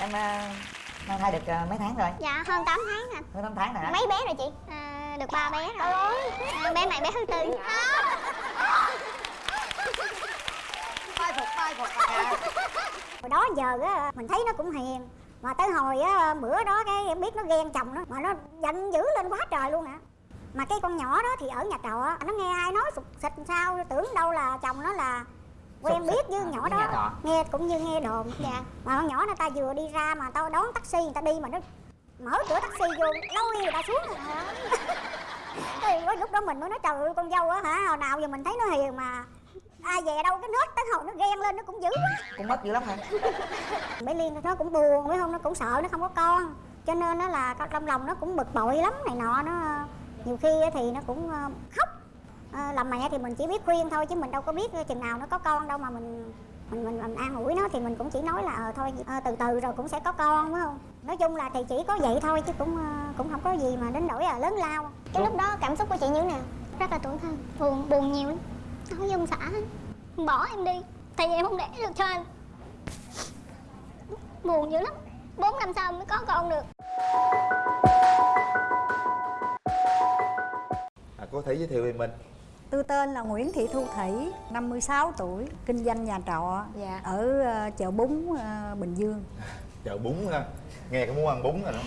em à, mang thai được à, mấy tháng rồi? Dạ hơn 8 tháng anh hơn 8 tháng rồi hả? Mấy bé rồi chị? À, được ba bé rồi. À, Bé này bé thứ tư. Mai phục mai phục hồi đó giờ á mình thấy nó cũng hiền. Mà tới hồi á bữa đó cái em biết nó ghen chồng nó mà nó giận dữ lên quá trời luôn hả mà cái con nhỏ đó thì ở nhà trọ nó nghe ai nói sụt xịt sao tưởng đâu là chồng nó là quen biết với à, nhỏ đó. trọ. nghe cũng như nghe đồn dạ mà con nhỏ nó ta vừa đi ra mà tao đón taxi người ta đi mà nó mở cửa taxi vô lôi người ta xuống. Rồi hả thì lúc đó mình mới nói trời ơi con dâu á hả hồi nào giờ mình thấy nó hiền mà ai về đâu cái nết tới hồi nó ghen lên nó cũng dữ quá. Cũng mất dữ lắm hả? Bé liên nó cũng buồn phải không nó cũng sợ nó không có con cho nên nó là trong lòng nó cũng bực bội lắm này nọ nó nhiều khi thì nó cũng ờ, khóc Ờ, làm mẹ thì mình chỉ biết khuyên thôi chứ mình đâu có biết chừng nào nó có con đâu mà mình mình mình, mình an ủi nó thì mình cũng chỉ nói là ờ thôi ờ, từ từ rồi cũng sẽ có con phải không? Nói chung là thì chỉ có vậy thôi chứ cũng ờ, cũng không có gì mà đến nỗi là lớn lao. Cái lúc đó cảm xúc của chị như thế nào? Rất là tủi thân Buồn, buồn nhiều lắm. Nói với ông xã Bỏ em đi Tại vì em không để được cho anh. Buồn dữ lắm. 4 năm sau mới có con được. À, cô thể giới thiệu về mình Tôi tên là Nguyễn Thị Thu Thủy, 56 tuổi, kinh doanh nhà trọ Dạ. ở ờ, chợ Bún ờ, Bình Dương. chợ bún ha nghe cái muốn ăn bún rồi đó.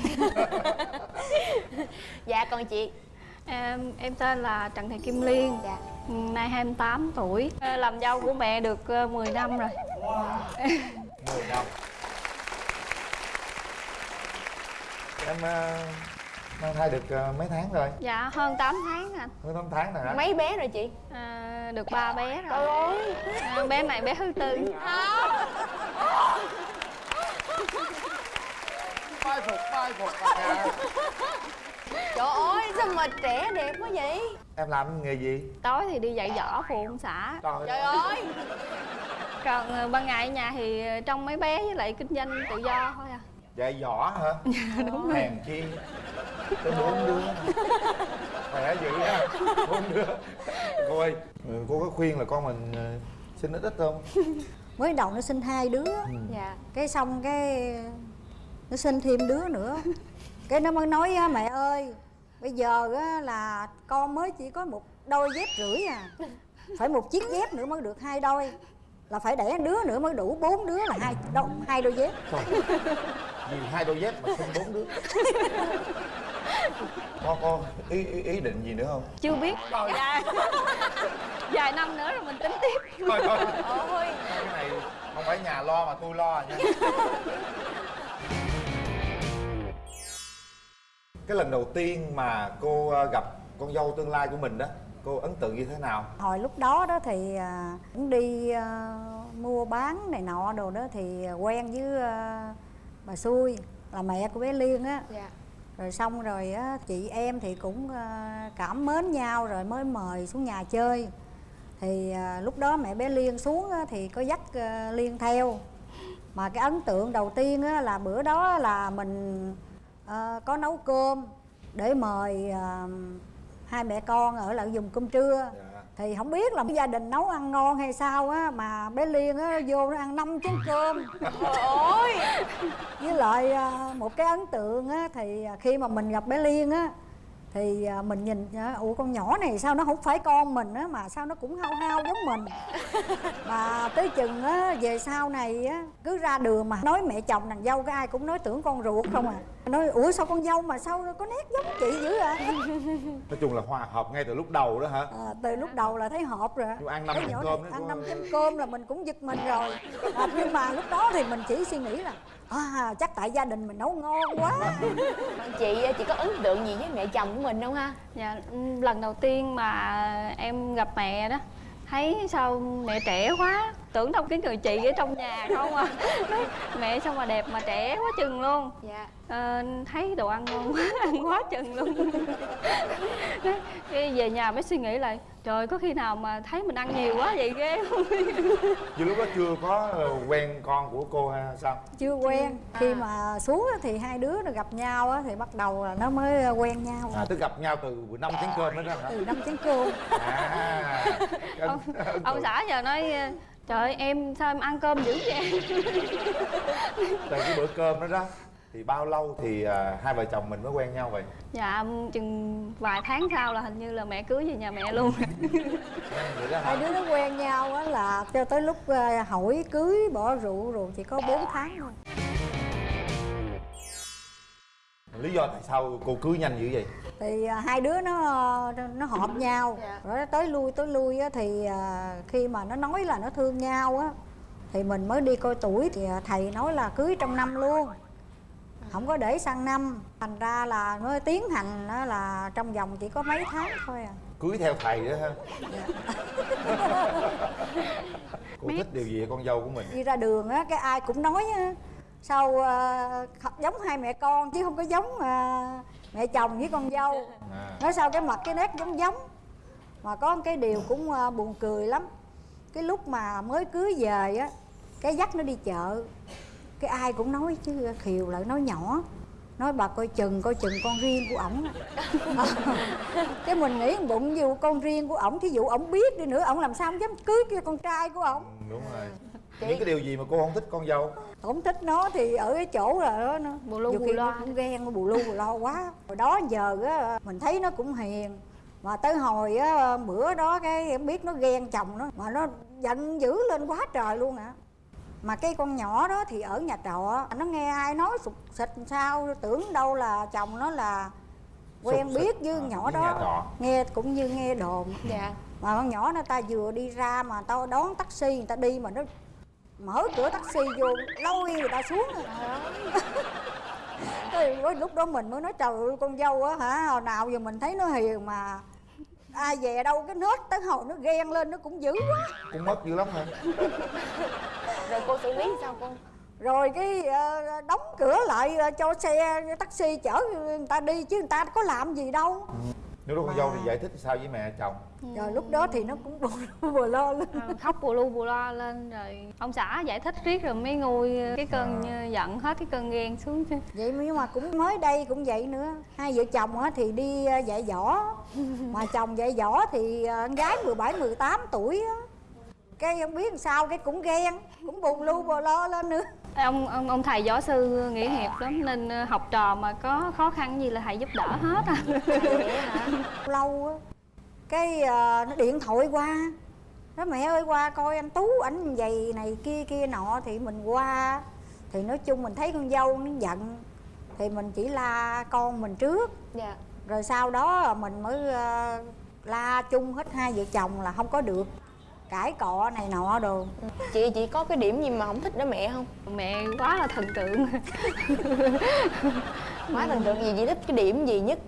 Dạ còn chị? Em, em tên là Trần Thị Kim Liên. Dạ. Nay 28 tuổi. Ờ, Làm dâu của mẹ được ờ, 10 năm rồi. 10 năm. Em mang thai được à, mấy tháng rồi? Dạ hơn 8 tháng anh hơn 8 tháng rồi hả? Mấy bé rồi chị? À, Được ba bé rồi. À, Bé này bé thứ tư. Mai phục mai phục à. Trời ơi sao mà trẻ đẹp quá vậy? Em làm nghề gì? Tối thì đi dạy dõ phụ ông xã. Trời, Trời ơi. Còn ờ, ban ngày ở nhà thì ờ, trông mấy bé với lại kinh doanh tự do thôi à. Dạy võ hả? Đúng hèn chi tới bốn đứa khỏe dữ ha bốn đứa cô ơi ừ, cô có khuyên là con mình ờ, sinh ít ít không Mới đầu nó sinh hai đứa, Dạ cái xong cái nó sinh thêm đứa nữa. Cái nó mới nói á, mẹ ơi, bây giờ á, là con mới chỉ có một đôi dép rưỡi à. Phải một chiếc dép nữa mới được hai đôi. Là phải đẻ đứa nữa mới đủ bốn đứa là hai đôi, hai đôi dép. Trời, vì hai đôi dép mà sinh bốn đứa con con ý, ý ý định gì nữa không? Chưa biết. Dạ Vài năm nữa rồi mình tính tiếp. Thôi thôi. Ôi. Cái này không phải nhà lo mà tôi lo nha. Cái lần đầu tiên mà cô ờ, gặp con dâu tương lai của mình đó cô ấn tượng như thế nào? Hồi lúc đó đó thì à, cũng đi à, mua bán này nọ đồ đó thì quen với à, bà xui là mẹ của bé Liên á. Dạ rồi xong rồi á chị em thì cũng ờ, cảm mến nhau rồi mới mời xuống nhà chơi. Thì à, lúc đó mẹ bé Liên xuống á, thì có dắt à, Liên theo. Mà cái ấn tượng đầu tiên á, là bữa đó là mình à, có nấu cơm để mời à, hai mẹ con ở lại dùng cơm trưa. Yeah thì không biết là gia đình nấu ăn ngon hay sao á mà bé Liên á vô nó ăn năm chén cơm. Trời ơi! Với lại à, một cái ấn tượng á thì khi mà mình gặp bé Liên á thì à, mình nhìn à, ủa con nhỏ này sao nó không phải con mình á mà sao nó cũng hao hao giống mình. Mà tới chừng á về sau này á cứ ra đường mà nói mẹ chồng nàng dâu cái ai cũng nói tưởng con ruột không à. Nói ủa sao con dâu mà sao có nét giống chị dữ à nói chung là hòa hợp ngay từ lúc đầu đó hả? À, từ lúc đầu là thấy hợp rồi. Chú ăn năm nhỏ cơm này ăn năm chén cơm là mình cũng giật mình rồi. À, nhưng mà lúc đó thì mình chỉ suy nghĩ là à, chắc tại gia đình mình nấu ngon quá. Chị chị có ấn tượng gì với mẹ chồng của mình không ha? Dạ, ừ, lần đầu tiên mà em gặp mẹ đó Thấy sao mẹ trẻ quá Tưởng đâu cái người chị ở trong nhà không à Mẹ sao mà đẹp mà trẻ quá chừng luôn. Dạ. Ờ, Thấy đồ ăn ngon quá, ăn quá chừng luôn. Cái- về nhà mới suy nghĩ lại Trời có khi nào mà thấy mình ăn nhiều quá vậy ghê không? Chứ lúc đó chưa có ờ, quen con của cô hay sao? Chưa quen. Khi mà xuống thì hai đứa nó gặp nhau á thì bắt đầu là nó mới quen nhau. À tức gặp nhau từ năm chén cơm đó đó hả? Từ năm chén cơm. À. Ông, ông xã giờ nói trời ơi em sao em ăn cơm dữ vậy? Từ cái bữa cơm đó đó thì bao lâu thì à, hai vợ chồng mình mới quen nhau vậy? Dạ chừng vài tháng sau là hình như là mẹ cưới về nhà mẹ luôn hai đứa nó quen nhau á là cho tới lúc ờ, hỏi cưới bỏ rượu rồi chỉ có 4 tháng thôi lý do tại sao cô cưới nhanh dữ vậy? Thì à, hai đứa nó nó hợp nhau. Rồi nó tới lui tới lui á, thì à, khi mà nó nói là nó thương nhau á thì mình mới đi coi tuổi thì à, thầy nói là cưới trong năm luôn. Không có để sang năm. Thành ra là nó tiến hành á là trong vòng chỉ có mấy tháng thôi à. Cưới theo thầy đó ha. Cô thích điều gì ở con dâu của mình? Đi ra đường á cái ai cũng nói á sao à, giống hai mẹ con chứ không có giống à, mẹ chồng với con dâu. À, nói sao cái mặt cái nét giống giống. Mà có một cái điều cũng à, buồn cười lắm. Cái lúc mà mới cưới về á cái dắt nó đi chợ cái ai cũng nói chứ khiều lại nói nhỏ. Nói bà coi chừng coi chừng con riêng của ổng. Cái mình nghĩ bụng dù con riêng của ổng thí dụ ổng biết đi nữa ổng làm sao ổng dám cưới cái con trai của ổng. Ừ, đúng rồi những cái điều gì mà cô không thích con dâu? Ổng thích nó thì ở cái chỗ là đó nó Bù lu bù nó cũng ghen bù lu bù lo quá. Hồi đó giờ á mình thấy nó cũng hiền. Mà tới hồi á bữa đó cái em biết nó ghen chồng nó mà nó giận dữ lên quá trời luôn ạ. Mà cái con nhỏ đó thì ở nhà trọ nó nghe ai nói sụt xịt sao tưởng đâu là chồng nó là quen Sụt biết với à, nhỏ với đó. nghe cũng như nghe đồn. Dạ. Mà con nhỏ nó ta vừa đi ra mà tao đón taxi người ta đi mà nó mở cửa taxi vô lôi người ta xuống. Thì với lúc đó mình mới nói trời ơi con dâu á hả hồi nào giờ mình thấy nó hiền mà ai về đâu cái nết tới hồi nó ghen lên nó cũng dữ quá. Cũng mất dữ lắm hả? Rồi cô xử lý sao cô? Rồi cái ờ, đóng cửa lại ờ, cho xe taxi chở người ta đi chứ người ta có làm gì đâu nếu đó con dâu thì giải thích sao với mẹ chồng? Rồi lúc đó thì nó cũng bù lu bù lo lên Ờ, khóc bù lu bù loa lên rồi ông xã giải thích riết rồi mới nguôi cái cơn À. giận hết cái cơn ghen xuống chứ. Vậy nhưng mà cũng mới đây cũng vậy nữa. Hai vợ chồng á thì đi ờ, dạy võ. Mà chồng dạy võ thì ờ, con gái 17 18 tuổi á. Cái không biết làm sao cái cũng ghen cũng bù lu bù lo lên nữa ông ông ông thầy võ sư nghĩa hiệp lắm nên ờ, học trò mà có khó khăn gì là thầy giúp đỡ hết à lâu á cái ờ, nó điện thoại qua nói mẹ ơi qua coi anh tú ảnh vậy này kia kia nọ thì mình qua thì nói chung mình thấy con dâu nó giận thì mình chỉ la con mình trước. Dạ. Rồi sau đó mình mới ờ, la chung hết hai vợ chồng là không có được cãi cọ này nọ đồ. Chị chị có cái điểm gì mà không thích đó mẹ không? Mẹ quá là thần tượng. Quá thần tượng gì chị thích cái điểm gì nhất?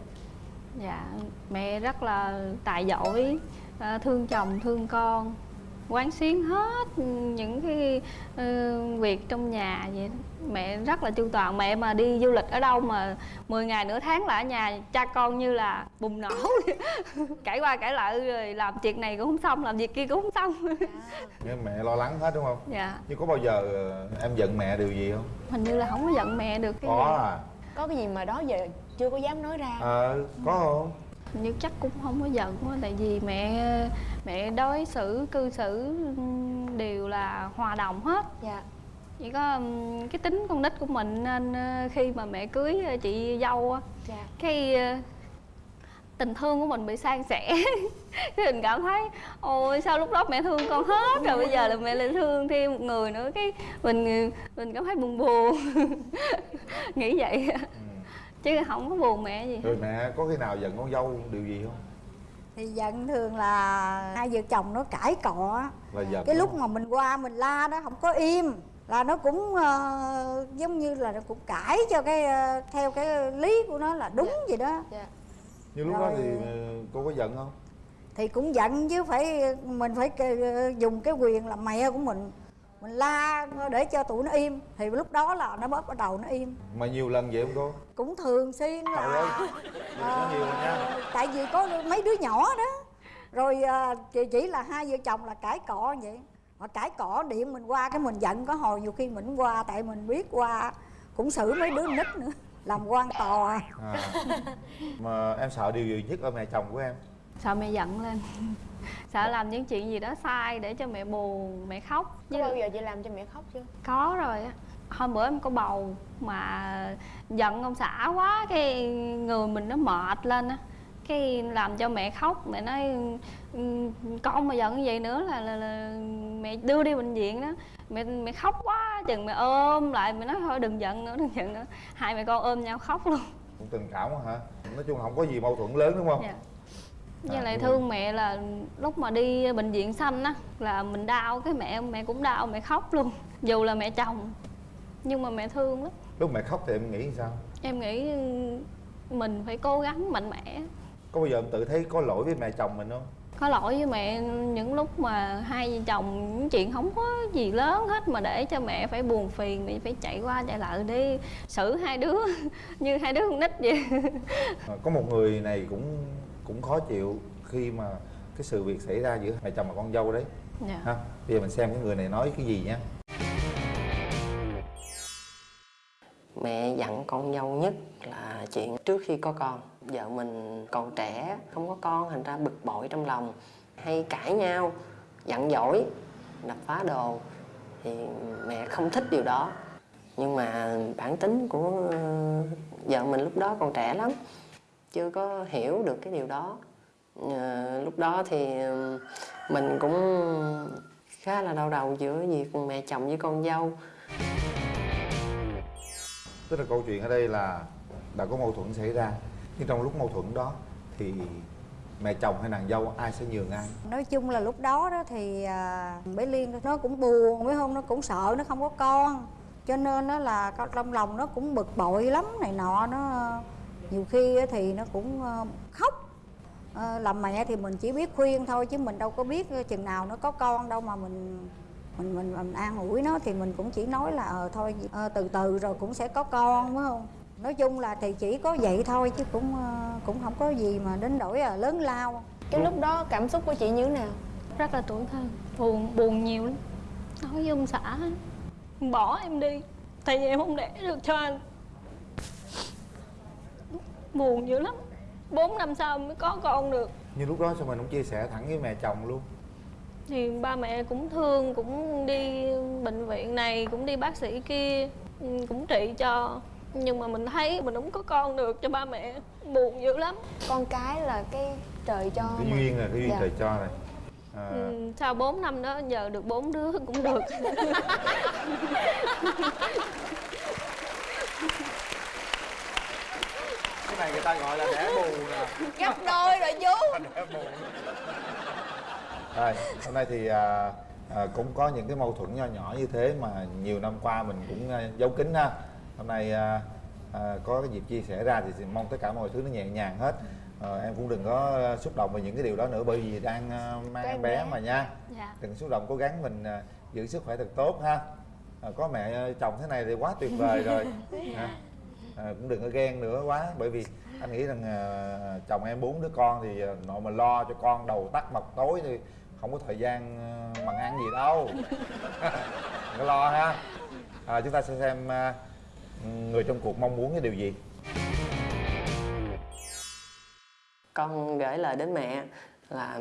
Dạ mẹ rất là tài giỏi ờ, thương chồng thương con quán xuyến hết những cái ờ, việc trong nhà vậy đó. mẹ rất là chu toàn. Mẹ mà đi du lịch ở đâu mà 10 ngày nửa tháng là ở nhà cha con như là bùng nổ cãi qua cãi lại rồi làm việc này cũng không xong làm việc kia cũng không xong. Nhưng mẹ lo lắng hết đúng không? Dạ. Nhưng có bao giờ ờ, em giận mẹ điều gì không? Hình như là không có giận mẹ được. Cái có gì. à. Có cái gì mà đó giờ chưa có dám nói ra. Ờ có không Như chắc cũng không có giận quá tại vì mẹ mẹ đối xử cư xử ừm, đều là hòa đồng hết. Dạ. Chỉ có ừm, cái tính con nít của mình nên ờ, khi mà mẹ cưới ờ, chị dâu á, dạ. cái ờ, tình thương của mình bị san sẻ. Cái mình cảm thấy ôi sao lúc đó mẹ thương con hết rồi bây giờ là mẹ lại thương thêm một người nữa. Cái mình mình cảm thấy buồn buồn. Nghĩ vậy ừ. Chứ không có buồn mẹ gì. Rồi mẹ có khi nào giận con dâu điều gì không? Thì giận thường là hai vợ chồng nó cãi cọ á. là giận cái lúc không? mà mình qua mình la đó không có im là nó cũng ờ, giống như là nó cũng cãi cho cái ờ, theo cái lý của nó là đúng vậy đó. Dạ. Như lúc đó Rồi- thì ờ, cô có giận không? Thì cũng giận chứ phải mình phải dùng cái quyền làm mẹ của mình mình la để cho tụi nó im. Thì lúc đó là nó bắt bắt đầu nó im. Mà nhiều lần vậy không cô? Cũng thường xuyên trời ơi là có nhiều rồi nha. tại vì có mấy đứa nhỏ đó. Rồi à, chỉ, chỉ là hai vợ chồng là cãi cọ vậy. Mà cãi cọ điện mình qua cái mình giận có hồi nhiều khi mình qua tại mình biết qua. Cũng xử mấy đứa nít nữa làm quan tòa à. mà em sợ điều gì nhất ở mẹ chồng của em? Sợ mẹ giận lên sợ làm những chuyện gì đó sai để cho mẹ buồn mẹ khóc. Có bao giờ chị làm cho mẹ khóc chưa? Có rồi á. Hôm bữa em có bầu mà giận ông xã quá cái người mình nó mệt lên á. Cái làm cho mẹ khóc mẹ nói "Ừ, con mà giận như vậy nữa là, là, là mẹ đưa đi bệnh viện đó. Mẹ mẹ khóc quá chừng mẹ ôm lại mẹ nói thôi đừng giận nữa đừng giận nữa. Hai mẹ con ôm nhau khóc luôn. Cũng tình cảm quá hả? Nói chung là không có gì mâu thuẫn lớn đúng không? Dạ. Với À, lại thương mẹ là lúc mà đi bệnh viện xanh á là mình đau cái mẹ mẹ cũng đau mẹ khóc luôn. Dù là mẹ chồng nhưng mà mẹ thương lắm. Lúc mẹ khóc thì em nghĩ sao? Em nghĩ mình phải cố gắng mạnh mẽ. Có bao giờ em tự thấy có lỗi với mẹ chồng mình không? Có lỗi với mẹ những lúc mà hai vợ chồng những chuyện không có gì lớn hết mà để cho mẹ phải buồn phiền mẹ phải chạy qua chạy lại đi xử hai đứa như hai đứa con nít vậy. À, có một người này cũng cũng khó chịu khi mà cái sự việc xảy ra giữa mẹ chồng và con dâu đấy. Dạ. ha bây giờ mình xem cái người này nói cái gì nhé Mẹ dặn con dâu nhất là chuyện trước khi có con. Vợ mình còn trẻ, không có con thành ra bực bội trong lòng. Hay cãi nhau, giận dỗi, đập phá đồ. Thì mẹ không thích điều đó. Nhưng mà bản tính của ờ, vợ mình lúc đó còn trẻ lắm Chưa có hiểu được cái điều đó. Ờ, Lúc đó thì ờ, mình cũng khá là đau đầu giữa việc mẹ chồng với con dâu. Tức là câu chuyện ở đây là đã có mâu thuẫn xảy ra. Nhưng trong lúc mâu thuẫn đó thì mẹ chồng hay nàng dâu ai sẽ nhường ai? Nói chung là lúc đó đó thì à, bé liên nó cũng buồn phải không? Nó cũng sợ nó không có con. Cho nên nó là có- trong lòng nó cũng bực bội lắm này nọ nó nhiều khi á thì nó cũng ờ, khóc. Ờ, làm mẹ thì mình chỉ biết khuyên thôi chứ mình đâu có biết chừng nào nó có con đâu mà mình mình mình, mình an ủi nó thì mình cũng chỉ nói là ờ thôi ờ, từ từ rồi cũng sẽ có con phải không? Nói chung là thì chỉ có vậy thôi chứ cũng ờ, cũng không có gì mà đến nỗi là lớn lao. Cái lúc đó cảm xúc của chị như thế nào? Rất là tủi thân buồn buồn nhiều lắm. Nói với ông xã bỏ em đi tại vì em không đẻ được cho anh buồn dữ lắm. Bốn năm sau mới có con được. Nhưng lúc đó sao mình không chia sẻ thẳng với mẹ chồng luôn? Thì ba mẹ cũng thương cũng đi bệnh viện này cũng đi bác sĩ kia cũng trị cho. Nhưng mà mình thấy mình không có con được cho ba mẹ. Buồn dữ lắm. Con cái là cái trời cho cái mà. duyên là cái duyên Dạ. trời cho này. À, ừ, sau 4 năm đó giờ được bốn đứa cũng được này người ta gọi là đẻ bù nè. Gấp đôi rồi chú. Đẻ bù. Rồi hôm nay thì à, à, cũng có những cái mâu thuẫn nho nhỏ như thế mà nhiều năm qua mình cũng à, giấu kín ha. Hôm nay à, à, có cái dịp chia sẻ ra thì mong tất cả mọi thứ nó nhẹ nhàng hết. Ờ, em cũng đừng có à, xúc động về những cái điều đó nữa bởi vì đang à, mang em bé bé. mà nha. Dạ. Đừng xúc động cố gắng mình à, giữ sức khỏe thật tốt ha. À, có mẹ à, chồng thế này thì quá tuyệt vời rồi. Ha à, cũng đừng có ghen nữa quá bởi vì anh nghĩ rằng à, chồng em bốn đứa con thì à, nội mà lo cho con đầu tắt mặt tối thì không có thời gian à, bằng ăn gì đâu. Đừng có lo ha. À, chúng ta sẽ xem à, người trong cuộc mong muốn cái điều gì. Con gửi lời đến mẹ là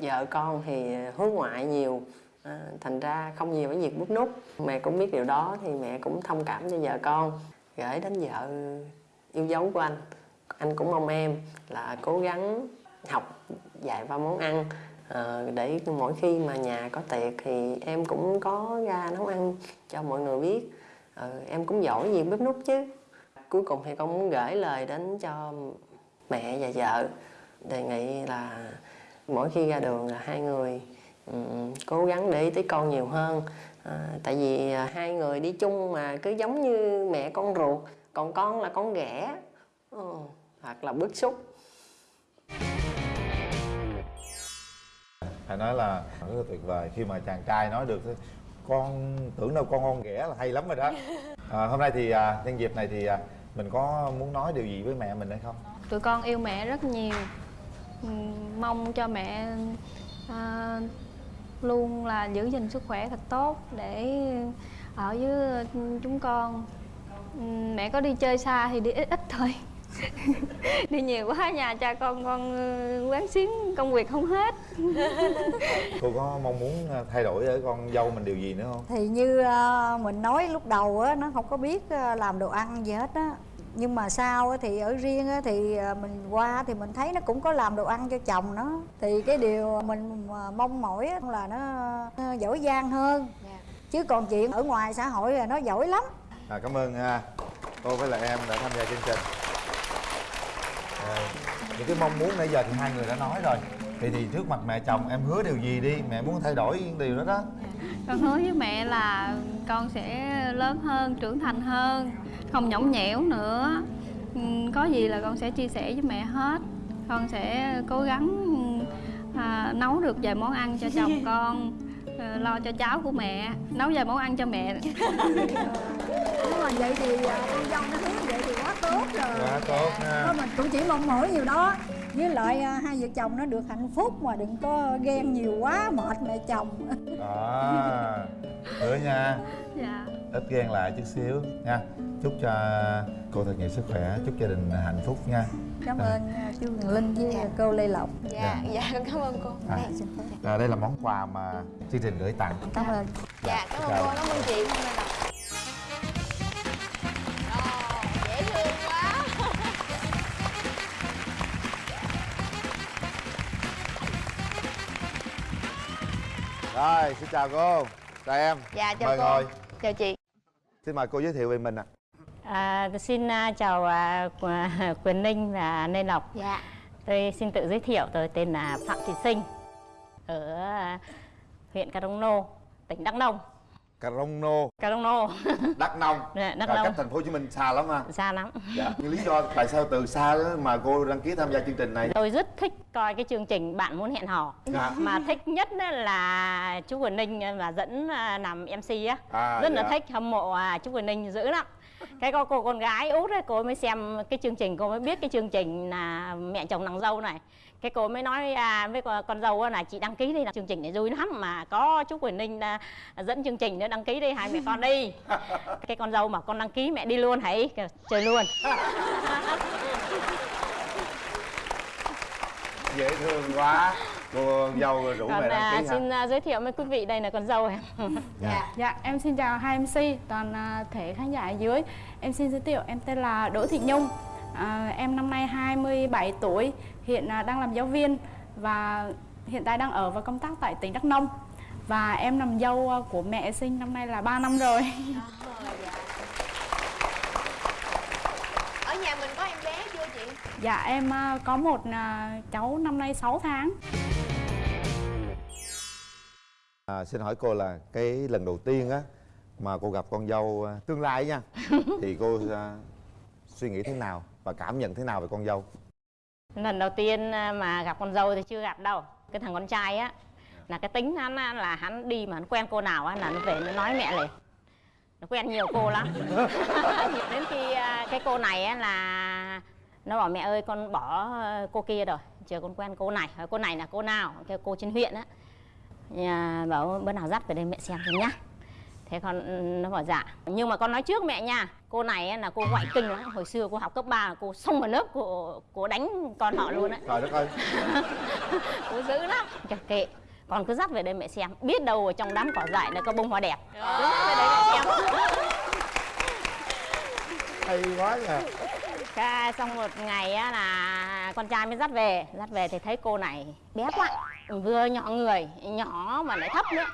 vợ con thì hướng ngoại nhiều à, thành ra không nhiều cái việc bút nút. Mẹ cũng biết điều đó thì mẹ cũng thông cảm cho vợ con. Gửi đến vợ yêu dấu của anh. Anh cũng mong em là cố gắng học dạy ba món ăn. À, để mỗi khi mà nhà có tiệc thì em cũng có ra nấu ăn cho mọi người biết. À, em cũng giỏi gì bếp nút chứ. Cuối cùng thì con muốn gửi lời đến cho mẹ và vợ. Đề nghị là mỗi khi ra đường là hai người ừm, cố gắng để ý tới con nhiều hơn. À, tại vì à, hai người đi chung mà cứ giống như mẹ con ruột còn con là con ghẻ. Ừ, hoặc là bức xúc. Phải nói là rất là tuyệt vời khi mà chàng trai nói được con tưởng đâu con con ghẻ là hay lắm rồi đó. À, hôm nay thì à, nhân dịp này thì à, mình có muốn nói điều gì với mẹ mình hay không? Tụi con yêu mẹ rất nhiều. Mong cho mẹ à, luôn là giữ gìn sức khỏe thật tốt để ở với chúng con. Ừm, mẹ có đi chơi xa thì đi ít ít thôi. Đi nhiều quá nhà cha con con ờ, quán xuyến công việc không hết. Cô có mong muốn ờ, thay đổi ở con dâu mình điều gì nữa không? Thì như ờ, mình nói lúc đầu á nó không có biết ờ, làm đồ ăn gì hết á nhưng mà sau á, thì ở riêng á, thì ờ, mình qua thì mình thấy nó cũng có làm đồ ăn cho chồng nó thì cái điều mình mà mong mỏi á là nó ờ, giỏi giang hơn. Chứ còn chuyện ở ngoài xã hội là nó giỏi lắm. À, cảm ơn cô với lại em đã tham gia chương trình. À, những cái mong muốn nãy giờ thì hai người đã nói rồi. Thì thì trước mặt mẹ chồng em hứa điều gì đi? Mẹ muốn thay đổi điều đó đó. Con hứa với mẹ là con sẽ lớn hơn trưởng thành hơn không nhõng nhẽo nữa. Ừm, có gì là con sẽ chia sẻ với mẹ hết. Con sẽ cố gắng à, nấu được vài món ăn cho chồng con à, lo cho cháu của mẹ. Nấu vài món ăn cho mẹ. Nếu mà vậy thì ờ, con dâu nó hứa vậy thì quá tốt rồi. Quá tốt ha mình cũng chỉ mong mỏi nhiều đó. Với lại à, hai vợ chồng nó được hạnh phúc mà đừng có ghen nhiều quá mệt mẹ chồng. Đó. Hứa nha. Dạ ít ghen lại chút xíu nha. Chúc cho cô thật nhiều sức khỏe chúc gia đình hạnh phúc nha. Cảm ơn à, chú Quyền Linh với cô Lê Lộc. Dạ dạ. con cảm ơn cô. À, à, đây là món quà mà chương trình gửi tặng. Cảm ơn. Dạ cảm ơn cô cảm ơn chị. Quá. Rồi xin chào cô. Chào em. Dạ chào mời cô. ngồi. Chào chị xin mời cô giới thiệu về mình ạ À, tôi xin à, chào à, Qu- Quyền Ninh và Lê Lộc. dạ Tôi xin tự giới thiệu tôi tên là Phạm Thị Sinh ở à, huyện Cà Rông Nô, tỉnh Đắk Nông. Cà rông nô Cà Rông Nô, đắk nông Dạ, Đắk Nông. cách thành phố hồ chí minh xa lắm ha xa lắm. dạ nhưng lý do tại sao từ xa mà cô đăng ký tham gia chương trình này Tôi rất thích coi cái chương trình Bạn muốn hẹn hò. Dạ. Mà thích nhất là chú Quyền Ninh mà dẫn à, làm MC á. À, rất là dạ. thích hâm mộ à, chú Quyền Ninh dữ lắm. Cái cô, cô con gái út ấy, cô mới xem cái chương trình cô mới biết cái chương trình là mẹ chồng nàng dâu này cái cô mới nói à, với con, dâu là chị đăng ký đi là chương trình này vui lắm mà có chú Quyền Ninh à, dẫn chương trình nữa đăng ký đi hai mẹ con đi. Cái con dâu mà con đăng ký mẹ đi luôn hãy chơi luôn. Dễ thương quá. Cô dâu rủ còn mẹ đăng à, ký ha xin à, giới thiệu với quý vị đây là con dâu em dạ. Dạ, em xin chào hai MC, toàn à, thể khán giả ở dưới. Em xin giới thiệu, em tên là Đỗ Thị Nhung à, Em năm nay 27 tuổi, hiện à, đang làm giáo viên Và hiện tại đang ở và công tác tại tỉnh Đắk Nông. Và em làm dâu à, của mẹ sinh năm nay là 3 năm rồi. Ở nhà mình có em bé chưa chị? Dạ, em à, có một à, cháu năm nay 6 tháng. À, xin hỏi cô là cái lần đầu tiên á mà cô gặp con dâu tương lai nha thì cô à, suy nghĩ thế nào và cảm nhận thế nào về con dâu? Lần đầu tiên à, mà gặp con dâu thì chưa gặp đâu. Cái thằng con trai á là cái tính hắn là hắn đi mà hắn quen cô nào á là nó về nó nói mẹ liền. Nó quen nhiều cô lắm. Đến khi à, cái cô này á là nó bảo mẹ ơi con bỏ cô kia rồi. Chờ con quen cô này. Cô này là cô nào? Cái cô trên huyện á. Nhà bảo bữa nào dắt về đây mẹ xem thêm nhá thế con nó bảo dạ. Nhưng mà con nói trước mẹ nha. Cô này là cô ngoại kinh lắm. Hồi xưa cô học cấp 3 cô xông vào lớp cô cô đánh con họ luôn á. Trời đất ơi. Cô dữ lắm. Kệ, kệ con cứ dắt về đây mẹ xem. Biết đâu ở trong đám cỏ dại là có bông hoa đẹp. Dắt về đây mẹ xem. Hay quá nha Cái xong một ngày á là con trai mới dắt về. Dắt về thì thấy cô này bé quá. Vừa nhỏ người nhỏ mà lại thấp nữa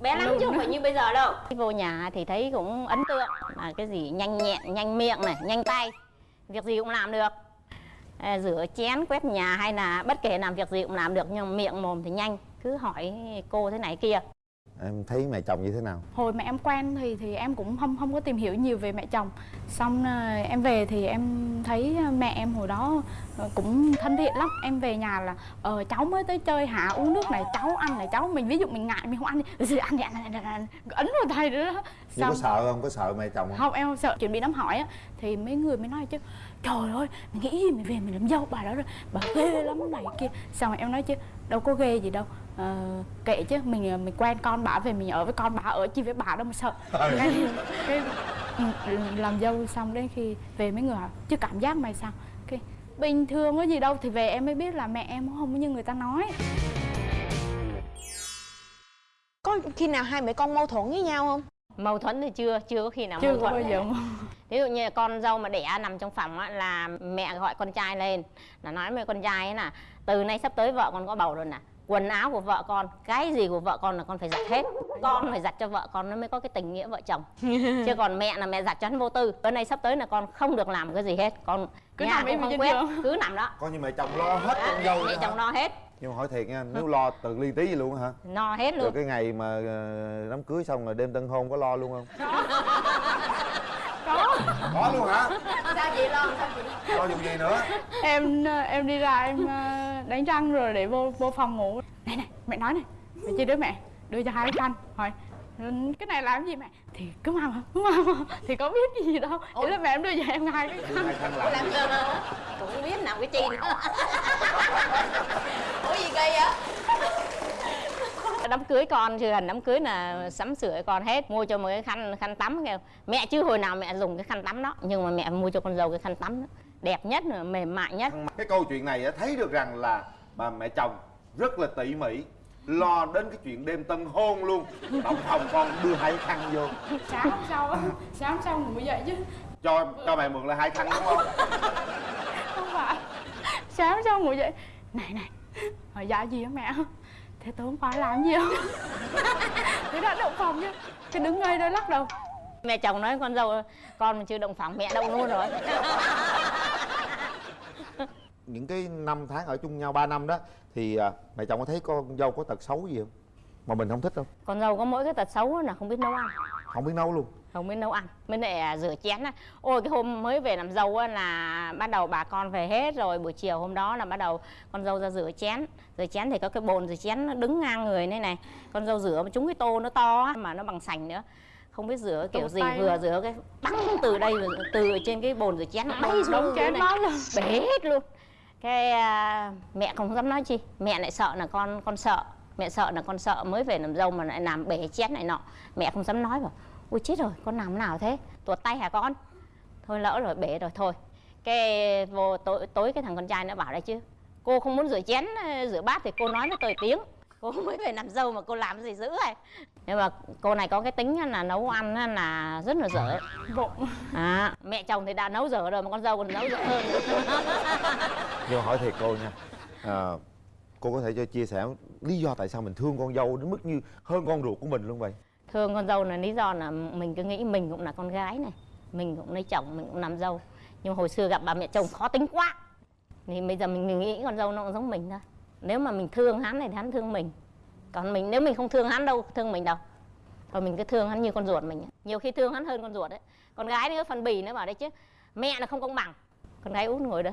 bé lắm chứ không phải như bây giờ đâu. Khi vô nhà thì thấy cũng ấn tượng. Là cái gì nhanh nhẹn nhanh miệng này nhanh tay. Việc gì cũng làm được. À, rửa chén quét nhà hay là bất kể làm việc gì cũng làm được nhưng miệng mồm thì nhanh. Cứ hỏi cô thế này kia em thấy mẹ chồng như thế nào? Hồi mà em quen thì thì em cũng không không có tìm hiểu nhiều về mẹ chồng. Xong à, em về thì em thấy mẹ em hồi đó ờ, cũng thân thiện lắm. Em về nhà là ờ cháu mới tới chơi hả? Uống nước này cháu ăn này cháu mình ví dụ mình ngại mình không ăn đi. "Ừ, ăn đi ăn, ăn, ăn, ăn, ấn vào tay nữa đó. Nhưng có sợ không? Có sợ mẹ chồng không? Không em không sợ. Chuẩn bị đám hỏi á thì mấy người mới nói chứ trời ơi mày nghĩ gì mày về mày làm dâu bà đó rồi. Bà ghê lắm này kia. Xong rồi em nói chứ đâu có ghê gì đâu ờ, kệ chứ mình mình quen con bà về mình ở với con bà ở chi với bà đâu mà sợ. Cái, cái ừ, làm dâu xong đến khi về mấy người hỏi chứ cảm giác mày sao? Cái bình thường có gì đâu thì về em mới biết là mẹ em không có như người ta nói. Có khi nào hai mẹ con mâu thuẫn với nhau không? mâu thuẫn thì chưa chưa có khi nào chưa mâu có thuẫn bao giờ ví dụ như là con dâu mà đẻ nằm trong phòng á, là mẹ gọi con trai lên. Là nói với con trai ấy là từ nay sắp tới vợ con có bầu rồi nè quần áo của vợ con cái gì của vợ con là con phải giặt hết. Con phải giặt cho vợ con nó mới có cái tình nghĩa vợ chồng. Chứ còn mẹ là mẹ giặt cho hắn vô tư. Bữa nay sắp tới là con không được làm cái gì hết. Con Cứ nhà nằm cũng không quét giường. cứ nằm đó. Coi như mẹ chồng lo hết con dâu mẹ chồng lo hết. Nhưng mà hỏi thiệt nha nếu lo từ ly tí gì luôn hả? No hết rồi luôn cái ngày mà ờ, đám cưới xong rồi đêm tân hôn có lo luôn không? Có. Có. Luôn hả? Sao chị lo sao chị lo dùng gì nữa? Em em đi ra em ờ, đánh răng rồi để vô vô phòng ngủ. Này này mẹ nói này mẹ chia đứa mẹ đưa cho hai cái khăn hỏi "Ừ, cái này làm gì mẹ? Thì cứ mang mà cứ mang mà thì có biết gì đâu. Thế là mẹ em đưa cho em hai cái khăn hai khăn làm làm gì? giờ cũng không biết làm cái chi nữa. Ủa gì kỳ vậy? đám cưới con chưa gần đám cưới là sắm sửa con hết. Mua cho một cái khăn khăn tắm kêu mẹ chứ hồi nào mẹ dùng cái khăn tắm đó nhưng mà mẹ mua cho con dâu cái khăn tắm đó đẹp nhất mềm mại nhất. Cái câu chuyện này á, thấy được rằng là bà mẹ chồng rất là tỉ mỉ lo đến cái chuyện đêm tân hôn luôn. Động phòng con đưa hai khăn vô. Sáng hôm sau á, sáng hôm sau ngủ dậy chứ. Cho cho mẹ mượn là hai khăn đúng không? Không phải. Sáng sau ngủ dậy này này hỏi dạ gì á mẹ? Thế tối hôm qua làm gì không thế đã động phòng chứ. Cái đứng ngay đó lắc đầu mẹ chồng nói con dâu con mà chưa động phòng mẹ động luôn rồi. Những cái năm tháng ở chung nhau 3 năm đó thì à, mẹ chồng có thấy con dâu có tật xấu gì không? Mà mình không thích không con dâu có mỗi cái tật xấu là không biết nấu ăn. Không biết nấu luôn. Không biết nấu ăn. Mới lại à, rửa chén á. Ôi cái hôm mới về làm dâu á là bắt đầu bà con về hết rồi. Buổi chiều hôm đó là bắt đầu con dâu ra rửa chén. Rửa chén thì có cái bồn rửa chén nó đứng ngang người này này. Con dâu rửa mà trúng cái tô nó to á, mà nó bằng sành nữa không biết rửa kiểu gì vừa rửa cái bắn từ đây từ trên cái bồn rửa chén nó bay xuống chén bát luôn bể hết luôn. Cái à, mẹ không dám nói chi mẹ lại sợ là con con sợ. Mẹ sợ là con sợ mới về làm dâu mà lại làm bể chén này nọ. Mẹ không dám nói bảo ui chết rồi con làm nào thế? Tuột tay hả con? Thôi lỡ rồi bể rồi thôi. Cái vô tối tối cái thằng con trai nó bảo đây chứ cô không muốn rửa chén rửa bát thì cô nói với tôi tiếng cô mới về làm dâu mà cô làm gì dữ này nhưng mà cô này có cái tính là nấu ăn á là rất là dở. Vụng à, mẹ chồng thì đã nấu dở rồi mà con dâu còn nấu dở hơn nhưng hỏi thiệt cô nha. À, cô có thể cho chia sẻ lý do tại sao mình thương con dâu đến mức như hơn con ruột của mình luôn vậy? Thương con dâu là lý do là mình cứ nghĩ mình cũng là con gái này mình cũng lấy chồng mình cũng làm dâu. Nhưng mà hồi xưa gặp bà mẹ chồng khó tính quá. Thì bây giờ mình nghĩ con dâu nó cũng giống mình thôi nếu mà mình thương hắn thì hắn thương mình. Còn mình nếu mình không thương hắn đâu thương mình đâu. Còn mình cứ thương hắn như con ruột mình. Nhiều khi thương hắn hơn con ruột đấy con gái nữa phần bì nữa bảo đấy chứ mẹ là không công bằng. Con gái út ngồi đó.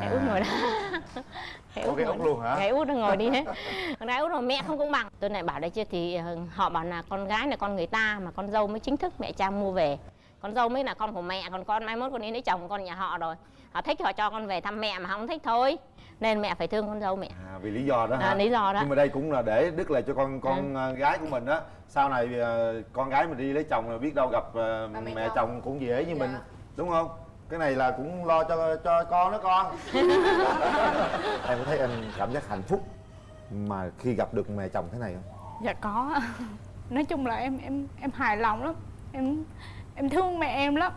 Cái út ngồi đó. Cái có cái ngồi út luôn hả? Cái út nó ngồi đi hết con gái út rồi mẹ không công bằng. Tôi lại bảo đấy chứ thì ờ, họ bảo là con gái là con người ta mà con dâu mới chính thức mẹ cha mua về. Con dâu mới là con của mẹ còn con mai mốt con đi lấy chồng con nhà họ rồi. Họ thích họ cho con về thăm mẹ mà không thích thôi nên mẹ phải thương con dâu mẹ. À, vì lý do đó hả? à, lý do đó. Nhưng mà đây cũng là để đức lại cho con con ờ, gái của mình á. Sau này con gái mình đi lấy chồng rồi biết đâu gặp Ba mẹ mẹ chồng. chồng cũng dễ như Dạ. mình đúng không? Cái này là cũng lo cho cho con đó con. Em có thấy em cảm giác hạnh phúc mà khi gặp được mẹ chồng thế này không? Dạ có. Nói chung là em em em hài lòng lắm. Em em thương mẹ em lắm.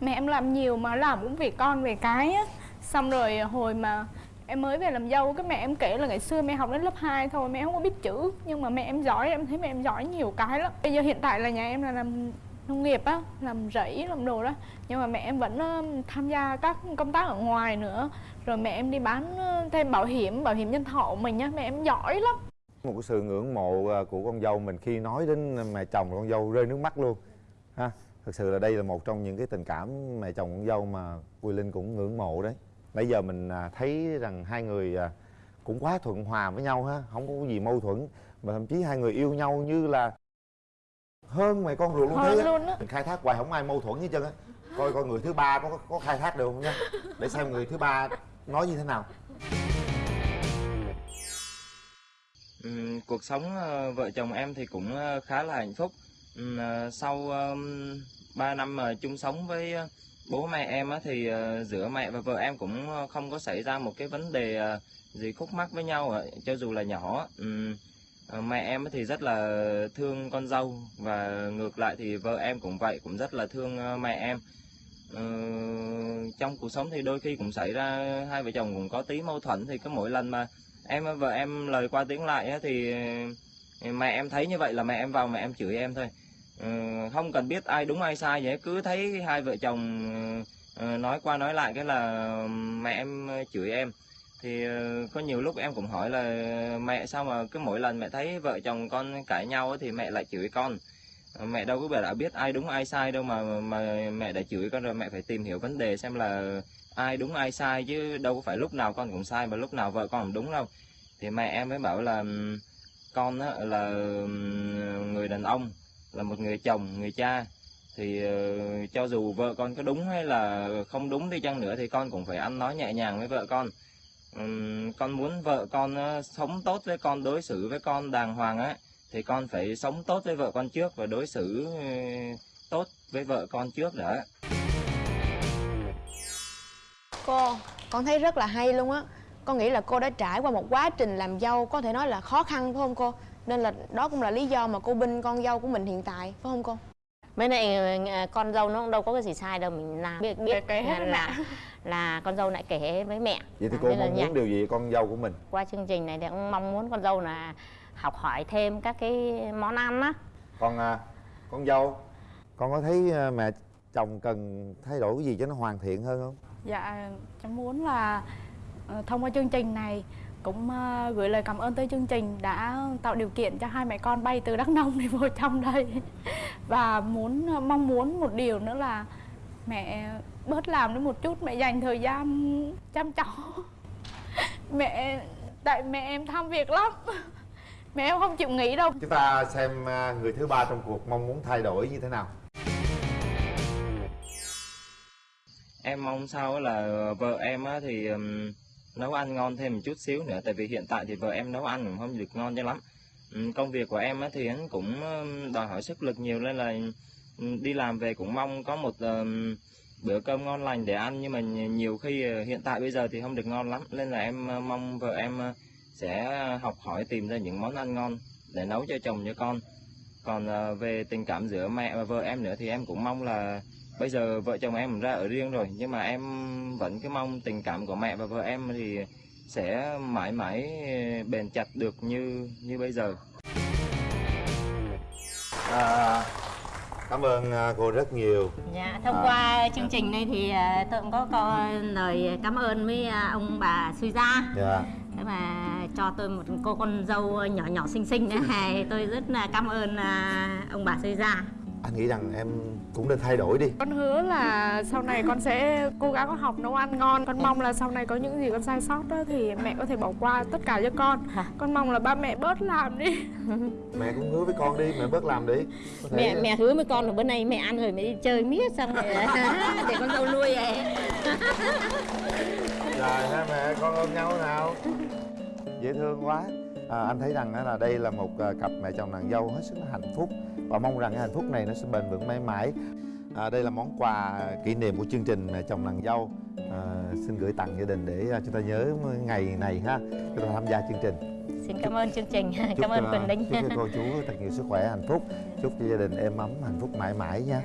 Mẹ em làm nhiều mà làm cũng vì con về cái á xong rồi hồi mà em mới về làm dâu cái mẹ em kể là ngày xưa mẹ học đến lớp 2 thôi mẹ không có biết chữ. Nhưng mà mẹ em giỏi em thấy mẹ em giỏi nhiều cái lắm. Bây giờ hiện tại là nhà em là làm nông nghiệp á làm rẫy làm đồ đó. Nhưng mà mẹ em vẫn ờ, tham gia các công tác ở ngoài nữa. Rồi mẹ em đi bán ờ, thêm bảo hiểm bảo hiểm nhân thọ của mình nhá, mẹ em giỏi lắm. Một cái sự ngưỡng mộ ờ, của con dâu mình khi nói đến mẹ chồng con dâu rơi nước mắt luôn ha. Thực sự là đây là một trong những cái tình cảm mẹ chồng con dâu mà Quỳ Linh cũng ngưỡng mộ đấy nãy giờ mình à, thấy rằng hai người à, cũng quá thuận hòa với nhau ha không có gì mâu thuẫn mà thậm chí hai người yêu nhau như là hơn mẹ con ruột luôn á. luôn á. mình khai thác hoài không ai mâu thuẫn hết trơn á coi coi người thứ ba có có khai thác được không nha để xem người thứ ba nói như thế nào Ừm, cuộc sống ờ, vợ chồng em thì cũng ờ, khá là hạnh phúc ờ, sau um, 3 năm mà chung sống với bố mẹ em á thì ờ, giữa mẹ và vợ em cũng ờ, không có xảy ra một cái vấn đề ờ, gì khúc mắc với nhau cho dù là nhỏ mẹ em thì rất là thương con dâu và ngược lại thì vợ em cũng vậy, cũng rất là thương mẹ em. Trong cuộc sống thì đôi khi cũng xảy ra, hai vợ chồng cũng có tí mâu thuẫn thì cứ mỗi lần mà em và vợ em lời qua tiếng lại thì mẹ em thấy như vậy là mẹ em vào mẹ em chửi em thôi. Ờ, không cần biết ai đúng ai sai vậy cứ thấy hai vợ chồng ờ, nói qua nói lại cái là mẹ em chửi em. Thì ờ, có nhiều lúc em cũng hỏi là mẹ sao mà cứ mỗi lần mẹ thấy vợ chồng con cãi nhau thì mẹ lại chửi con. Mẹ đâu có biết đã biết ai đúng ai sai đâu mà mà mẹ đã chửi con rồi mẹ phải tìm hiểu vấn đề xem là ai đúng ai sai chứ đâu có phải lúc nào con cũng sai mà lúc nào vợ con cũng đúng đâu. Thì mẹ em mới bảo là con á, là người đàn ông là một người chồng người cha. Thì ờ, cho dù vợ con có đúng hay là không đúng đi chăng nữa thì con cũng phải ăn nói nhẹ nhàng với vợ con. Con muốn vợ con ờ, sống tốt với con đối xử với con đàng hoàng á thì con phải sống tốt với vợ con trước và đối xử ờ, tốt với vợ con trước đã. Cô, con thấy rất là hay luôn á. Con nghĩ là cô đã trải qua một quá trình làm dâu có thể nói là khó khăn phải không cô? Nên là đó cũng là lý do mà cô binh con dâu của mình hiện tại, phải không cô? mấy này ờ, con dâu nó cũng đâu có cái gì sai đâu mình làm. Biết biết kể hết là, là là con dâu lại kể với mẹ. Vậy thì À, cô mong muốn điều gì con dâu của mình? Qua chương trình này thì cũng mong muốn con dâu là học hỏi thêm các cái món ăn á. Con à, con dâu con có thấy à, mẹ chồng cần thay đổi cái gì cho nó hoàn thiện hơn không? Dạ, cháu muốn là ờ, thông qua chương trình này cũng ờ, gửi lời cảm ơn tới chương trình đã tạo điều kiện cho hai mẹ con bay từ Đắk Nông đi vô trong đây. Và muốn mong muốn một điều nữa là mẹ bớt làm đi một chút mẹ dành thời gian chăm cháu mẹ tại mẹ em tham việc lắm. Mẹ em không chịu nghỉ đâu. Chúng ta xem à, người thứ ba trong cuộc mong muốn thay đổi như thế nào. Em mong sao á là vợ em á thì nấu ăn ngon thêm một chút xíu nữa, tại vì hiện tại thì vợ em nấu ăn cũng không được ngon cho lắm. Ừ, công việc của em thì cũng đòi hỏi sức lực nhiều nên là đi làm về cũng mong có một bữa cơm ngon lành để ăn, nhưng mà nhiều khi ờ, hiện tại bây giờ thì không được ngon lắm, nên là em mong vợ em sẽ học hỏi tìm ra những món ăn ngon để nấu cho chồng cho con còn ờ, về tình cảm giữa mẹ và vợ em nữa thì em cũng mong là bây giờ vợ chồng em ra ở riêng rồi nhưng mà em vẫn cứ mong tình cảm của mẹ và vợ em thì sẽ mãi mãi bền chặt được như như bây giờ. À, cảm ơn à, cô rất nhiều. Dạ, thông À. qua chương trình này thì à, tôi cũng có, có lời cảm ơn với à, ông bà Suy Gia dạ mà cho tôi một cô con dâu nhỏ nhỏ xinh xinh nữa. Hay tôi rất là cảm ơn à, ông bà Suy Gia. Anh nghĩ rằng em cũng nên thay đổi đi. Con hứa là sau này con sẽ cố gắng học nấu ăn ngon. Con mong là sau này có những gì con sai sót đó thì mẹ có thể bỏ qua tất cả cho con. Con mong là ba mẹ bớt làm đi. Mẹ cũng hứa với con đi mẹ bớt làm đi. Thể- mẹ mẹ hứa với con là bữa nay mẹ ăn rồi mẹ đi chơi miết xong rồi. Để con dâu nuôi vậy rồi hai mẹ? Con ôm nhau nào dễ thương quá. À, anh thấy rằng là đây là một à, cặp mẹ chồng nàng dâu hết sức là hạnh phúc và mong rằng cái hạnh phúc này nó sẽ bền vững mãi mãi. À, đây là món quà kỷ niệm của chương trình mẹ chồng nàng dâu. À, xin gửi tặng gia đình để à, chúng ta nhớ ngày này ha chúng ta tham gia chương trình. Xin cảm ơn chương trình. Chúc cảm ơn Quỳnh Linh chúc cho cô chú thật nhiều sức khỏe hạnh phúc. Chúc cho gia đình êm ấm hạnh phúc mãi mãi nha